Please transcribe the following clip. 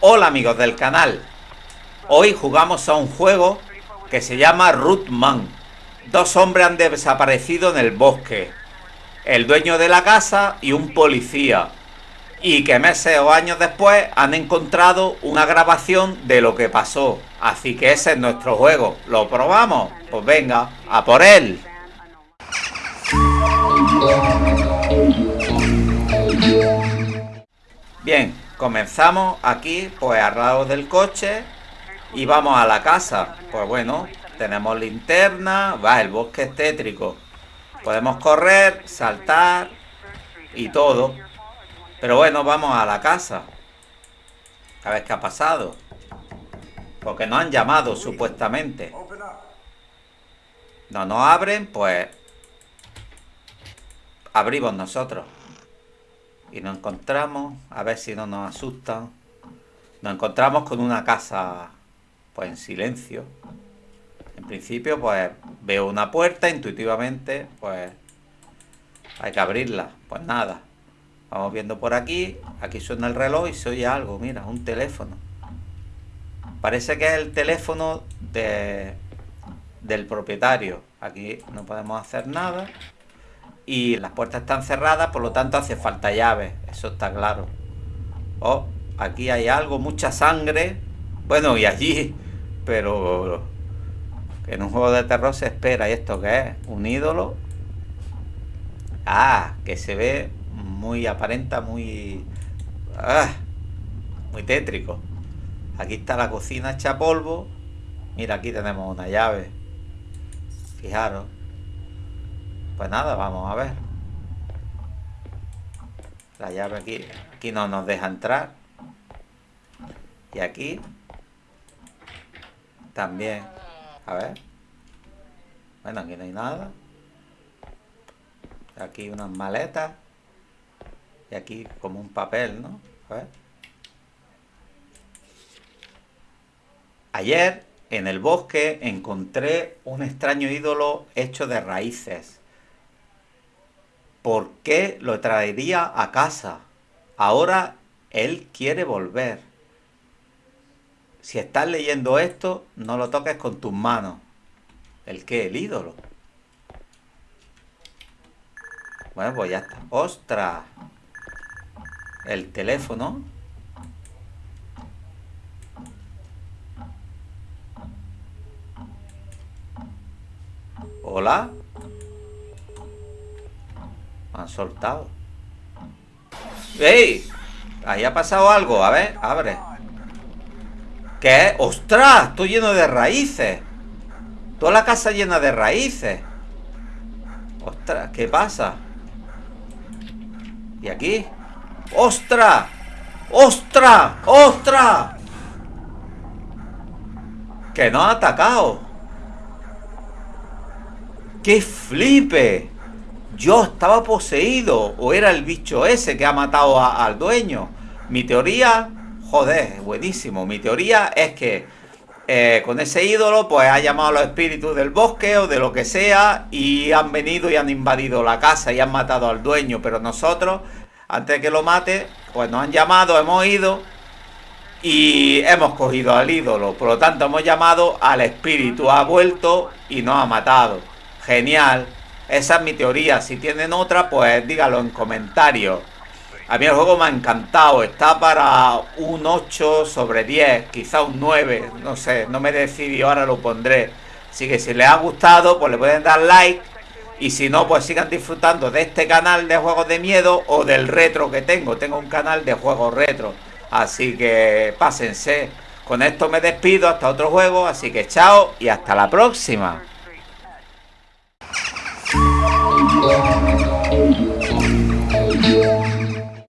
Hola amigos del canal, hoy jugamos a un juego que se llama Rootman. Dos hombres han desaparecido en el bosque, el dueño de la casa y un policía. Y que meses o años después han encontrado una grabación de lo que pasó. Así que ese es nuestro juego. ¿Lo probamos? Pues venga, a por él. Bien, comenzamos aquí pues al lado del coche y vamos a la casa. Pues bueno, tenemos linterna, va, el bosque es tétrico. Podemos correr, saltar y todo. Pero bueno, vamos a la casa. A ver qué ha pasado. Porque nos han llamado supuestamente. No nos abren, pues abrimos nosotros y nos encontramos, a ver si no nos asustan, nos encontramos con una casa pues en silencio. En principio pues veo una puerta, intuitivamente pues hay que abrirla. Pues nada, vamos viendo por aquí, aquí suena el reloj y se oye algo, mira, un teléfono. Parece que es el teléfono de, del propietario. Aquí no podemos hacer nada y las puertas están cerradas, por lo tanto hace falta llave, eso está claro. Oh, aquí hay algo, mucha sangre. Bueno, y allí, pero en un juego de terror se espera. ¿Y esto qué es? ¿Un ídolo? Ah, que se ve muy aparenta, muy... Ah, muy tétrico. Aquí está la cocina hecha polvo. Mira, aquí tenemos una llave. Fijaros. Pues nada, vamos a ver. La llave aquí, aquí no nos deja entrar. Y aquí también. A ver. Bueno, aquí no hay nada. Aquí unas maletas. Y aquí como un papel, ¿no? A ver. Ayer en el bosque encontré un extraño ídolo hecho de raíces. ¿Por qué lo traería a casa? Ahora él quiere volver. Si estás leyendo esto, no lo toques con tus manos. ¿El qué? El ídolo. Bueno, pues ya está. ¡Ostras! El teléfono. ¿Hola? Han soltado. ¡Ey! Ahí ha pasado algo. A ver, abre. ¿Qué? ¡Ostras! Estoy lleno de raíces. Toda la casa llena de raíces. ¡Ostras! ¿Qué pasa? ¿Y aquí? ¡Ostras! ¡Ostras! ¡Ostras! Que no ha atacado. ¡Qué flipe! Yo estaba poseído o era el bicho ese que ha matado al dueño. Mi teoría, joder, buenísimo. Mi teoría es que eh, con ese ídolo pues ha llamado a los espíritus del bosque o de lo que sea y han venido y han invadido la casa y han matado al dueño. Pero nosotros, antes de que lo mate, pues nos han llamado, hemos ido y hemos cogido al ídolo. Por lo tanto, hemos llamado al espíritu, ha vuelto y nos ha matado. Genial. Esa es mi teoría. Si tienen otra, pues dígalo en comentarios. A mí el juego me ha encantado. Está para un 8 sobre 10, quizá un 9. No sé, no me decidí, ahora lo pondré. Así que si les ha gustado, pues le pueden dar like. Y si no, pues sigan disfrutando de este canal de juegos de miedo o del retro que tengo. Tengo un canal de juegos retro. Así que pásense. Con esto me despido hasta otro juego. Así que chao y hasta la próxima. Música